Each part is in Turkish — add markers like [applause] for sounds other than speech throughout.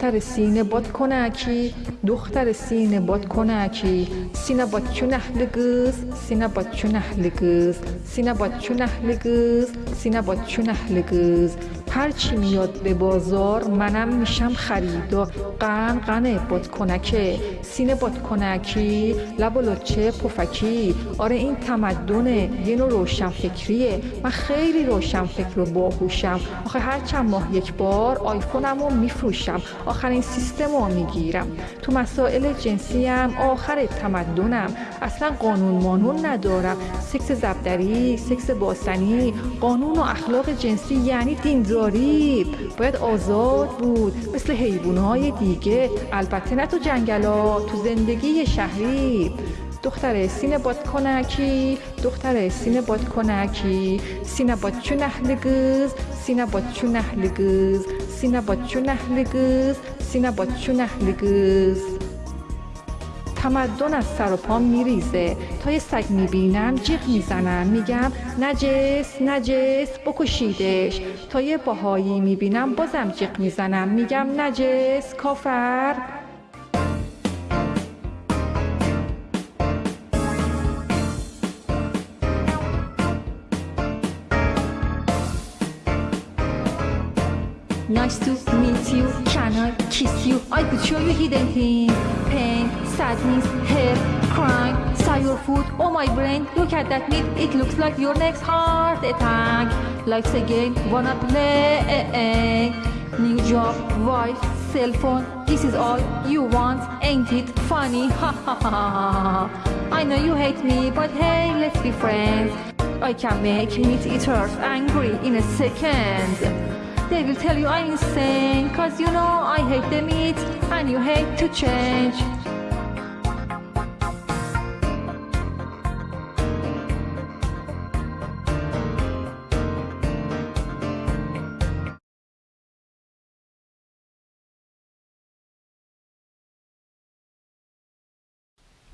دختر سینه باد کنکی دختر سینه باد کنکی. سینه باد اهل لگز سینه باد اهل لگز سینه باد اهل لگز سینه باد اهل لگز هرچی میاد به بازار منم میشم خریدار قن قنه باد کنکه سینه باد کنکی لب و لچه پفکی. آره این تمدنه یه نوع روشن فکریه من خیلی روشن فکر و باهوشم. آخه هر چند ماه یک بار آیفونم رو میفروشم. آخرین سیستم رو می‌گیرم. تو مسائل جنسی هم آخر تمدنم. اصلا قانون مانون ندارم. سکس زبدری سکس باسنی قانون و اخلاق جنسی یعنی دینداری باید آزاد بود مثل حیوانهای دیگه. البته نه تو جنگلا تو زندگی شهری. دختر سینه باد کنکی دختر سینه باد کنکی. سینه باد چون اهل گز سینه باد چون اهل گز. سینه باد چون اهل گز سینه باد چون اهل گز. تمدن از سر و پام میریزه. تا یه سگ می‌بینم جیغ می‌زنم میگم نجس نجس بکشیدش. تا یه باهایی می‌بینم بازم جیغ می‌زنم میگم نجس کافر. Nice to meet you. Kiss you? I could show you hidden things. Pain, sadness, hate, crime, your food. Oh my brain, look at that meat. It looks like your next heart attack. Life's a game, wanna play. New job, wife, cell phone. This is all you want, ain't it funny? [laughs] Ha ha ha ha. I know you hate me, but hey, let's be friends. I can make meat eaters angry in a second. They will tell you I'm insane Cause you know I hate the meat And you hate to change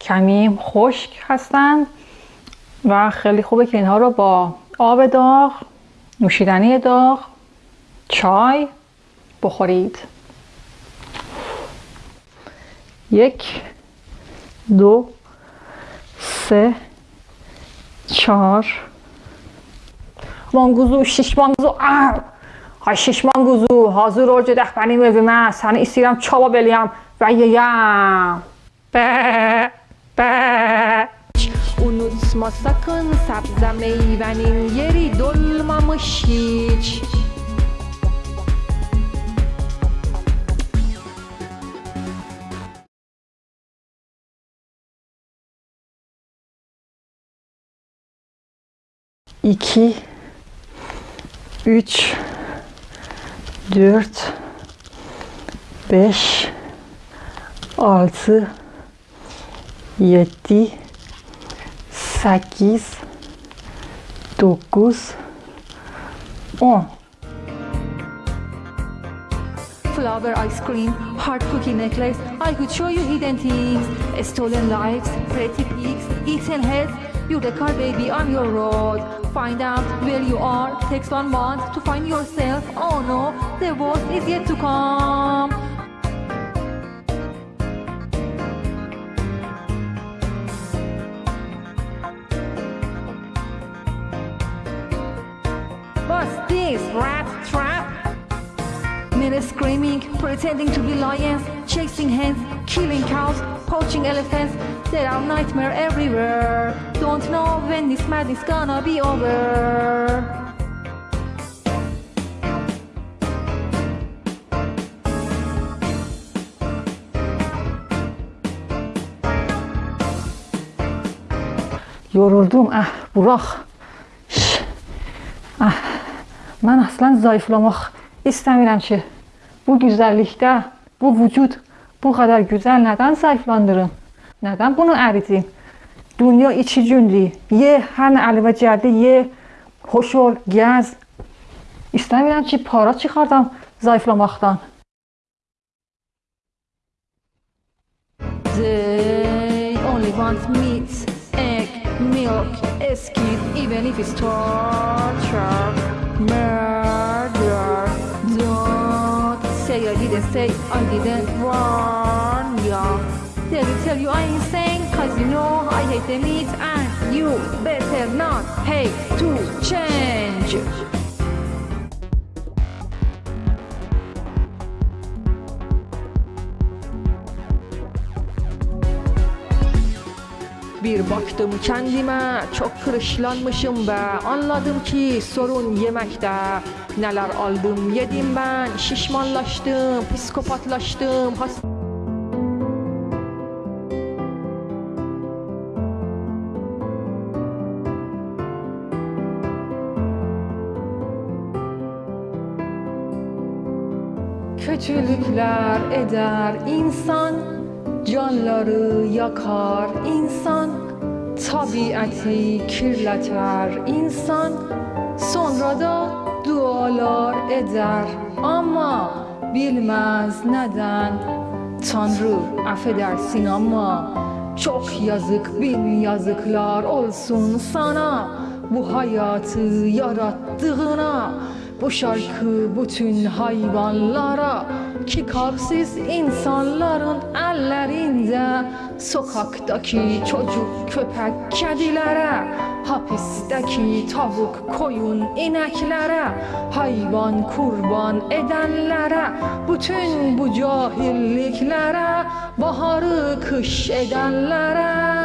کمی خشک هستند و خیلی خوبه که اینها رو با آب داغ نوشیدنی داغ چای بخورید. یک دو سه چهار. منگوزو شش منگوزو آه شش منگوزو حاضر رو جدخ بنی میزه نه سنه ایسیرم چابا بلیم. و یه یه بهه بهه اونو دسما سکن سبزم ایونین. یری دلمم شیچ iki, üç, dört, beş, altı, yedi, sekiz, dokuz, on. Flower ice cream, heart cookie necklace. I could show you hidden things. Stolen lives, pretty pigs, eaten heads. You're car baby on your road. Find out where you are. Takes one month to find yourself. Oh no, the worst is yet to come. What's this, rat trap? Men screaming, pretending to be lions, chasing hens, killing cows, poaching elephants. There are nightmares everywhere. Don't know when this madness is gonna be over. Yoruldum. Ah Burak. Ah, mən aslan zayıflamaq istəmirəm ki, bu güzəllikdə, bu vücud bu qədər gözəl nədən zayıflandırım? Nədən bunu əridim? Dünya iki gündür. Ye, hər nə əli və cərdi ye, xoş ol, gəz. İstəmirəm ki, para çıxardam zayıflamaqdan. They only want meat, egg, milk, skin, even if it's torture, murder. I didn't say I didn't warn ya. Did I tell you I ain't saying cause you know I hate the meat and you better not hate to change. Bir baktım kendime çok kırışlanmışım ve anladım ki sorun yemekte. Neler aldım yedim ben, şişmanlaştım, psikopatlaştım, hasta... Kötülükler eder insan Canları yakar insan Tabiatı kirleter insan. Sonra da dualar eder Ama bilmez neden. Tanrı affedersin ama Çok yazık bin yazıklar olsun sana. Bu hayatı yarattığına bu şarkı bütün hayvanlara ki kalpsiz insanların ellerinde Sokaktaki çocuk köpek kedilere Hapisteki tavuk koyun ineklere Hayvan kurban edenlere Bütün bu cahilliklere Baharı kış edenlere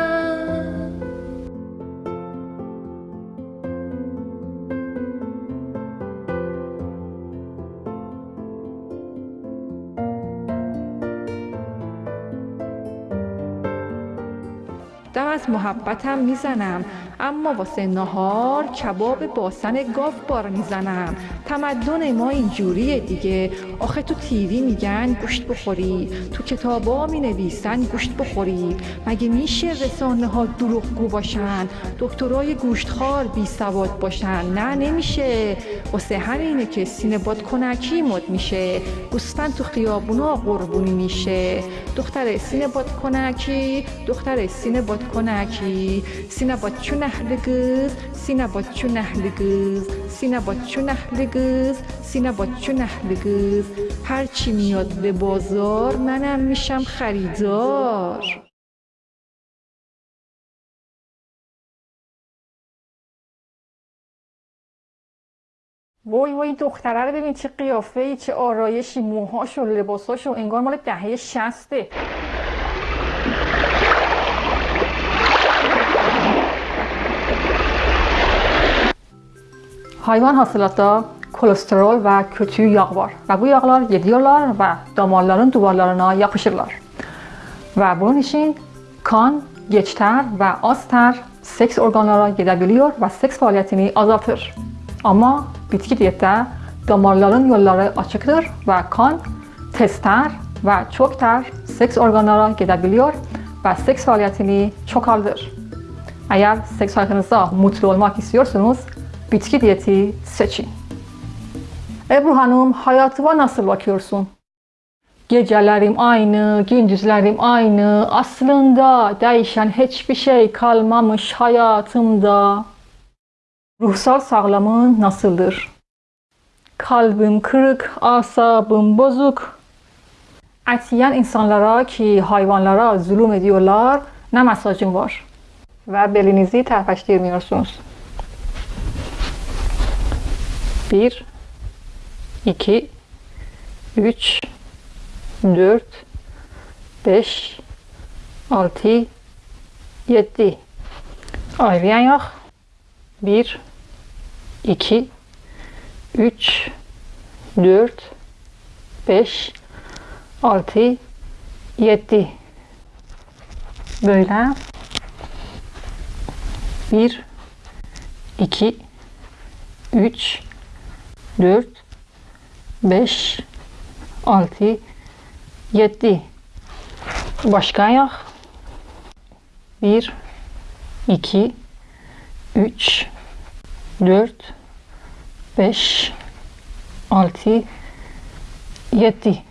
دم از محبتم می‌زنم. اما واسه نهار کباب باسن گاو بار می‌زنم. تمدن ما اینجوریه دیگه. آخه تو تیوی میگن گوشت بخوری. تو کتابا می نویسن گوشت بخوری. مگه میشه رسانه ها دروغگو باشن؟ دکترای گوشتخوار بی سواد باشن. نه نمیشه. واسه همینه که سینه باد کنکی مد میشه. گوسفند تو خیابونا قربونی میشه. دختر سینه باد کنکی دختر سینه باد کنکی. سینه باد چون دگ گس سینابچونا دگ گس سینابچونا دگ گس سینابچونا دگ گس هر چی میاد به بازار منم میشم خریدار وای وای دختره رو ببین چه قیافه‌ای چه آرایشی موهاشون لباس‌هاشون انگار مال دهه شسته. Hayvan hasılatda kolesterol ve kötü yağ var. Ve bu yağlar yediyorlar ve damarların duvarlarına yapışırlar. Ve bunun için kan geç az ter seks organlara gidebiliyor ve seks faaliyetini azaltır. Ama bitki diyette damarların yolları açıktır ve kan tez çok ter seks organlara gidebiliyor ve seks faaliyetini çoğaltır. Eğer seks hayatınızda mutlu olmak istiyorsanız bitki diyeti seçin. Ebru Hanım hayatıma nasıl bakıyorsun? Gecelerim aynı, gündüzlerim aynı. Aslında değişen hiçbir şey kalmamış hayatımda. Ruhsal sağlamın nasıldır? Kalbim kırık, asabım bozuk. Etiyen insanlara ki hayvanlara zulüm ediyorlar ne mesajım var? Ve belinizi terpeştirmiyorsunuz. 1 2 3 4 5 6 7 Ayrayan yok. 1 2 3 4 5 6 7 Böyle. 1 2 3 4 5 6 7 Başka ayak 1 2 3 4 5 6 7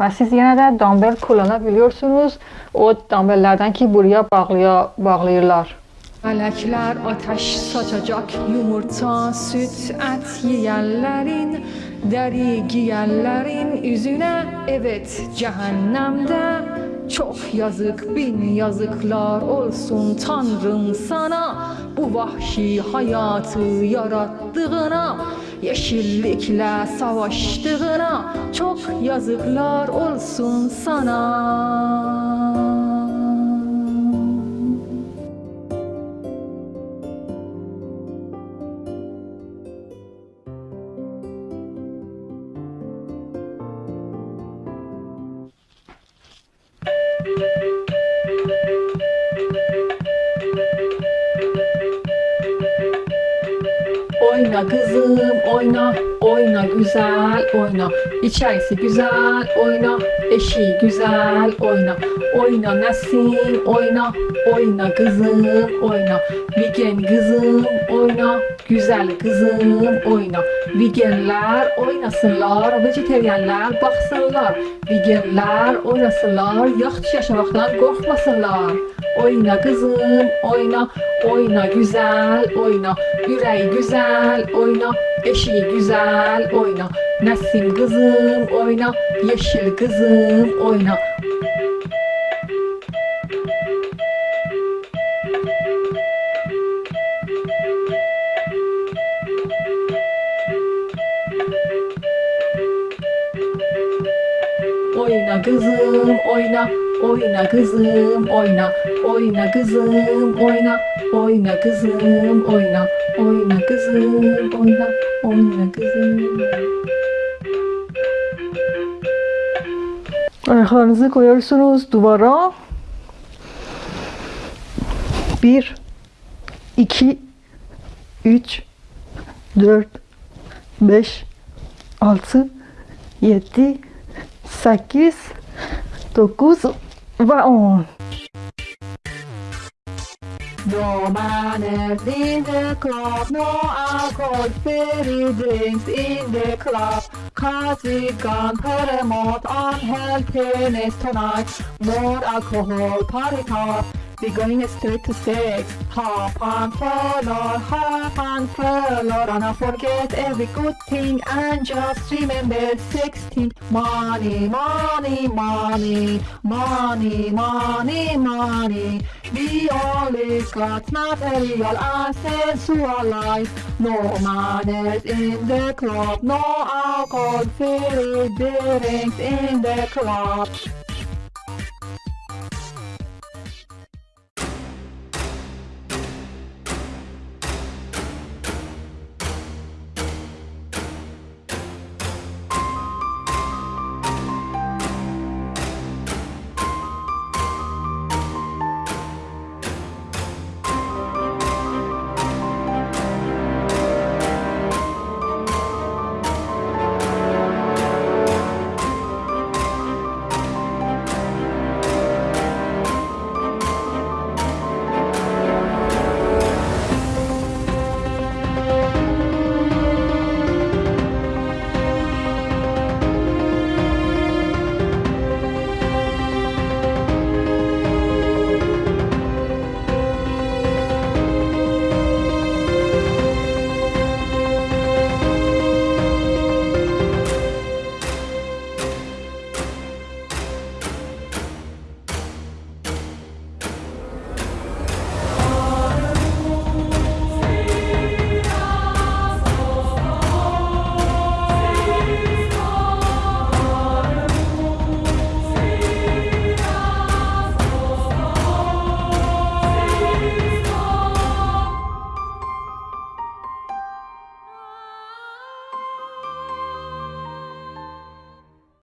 Ve siz yine de dumbbell kullanabiliyorsunuz. O dumbbelllerden ki buraya bağlaya, bağlayırlar. Melekler ateş saçacak yumurta süt et yiyenlerin Deri giyenlerin yüzüne. Evet cehennemde Çok yazık bin yazıklar olsun Tanrım sana. Bu vahşi hayatı yarattığına Yeşillikle savaştığına Çok yazıklar olsun sana Oyna kızım oyna, oyna güzel oyna. İçerisi güzel oyna, eşiği güzel oyna. Oyna Nesin oyna, oyna kızım oyna. Vigen kızım oyna, güzel kızım oyna. Vigenler oynasınlar, vejeteryenler baksınlar. Vigenler oynasınlar, yaxşı yaşamaktan korkmasınlar. Oyna kızım oyna, oyna güzel oyna. Yüreği güzel oyna, eşiği güzel oyna. Nesim kızım oyna, yeşil kızım oyna. Oyna kızım oyna, oyna kızım oyna, oyna kızım oyna, oyna kızım oyna, oyna kızım oyna, oyna kızım. Ayaklarınızı koyuyorsunuz duvara. Bir, iki, üç, dört, beş, altı, yedi, sekiz, dokuz ve on. No manners in the club, no alcohol, free drinks in the club. Cause we've gone promote unhealthiness tonight. More alcohol, party top. We're going straight to sex. Hop and follow, hop and follow. Not forget every good thing and just remember 16. Money, money, money, money, money, money. We only got material and sensual life. No manners in the club, no alcohol, free drinks in the club.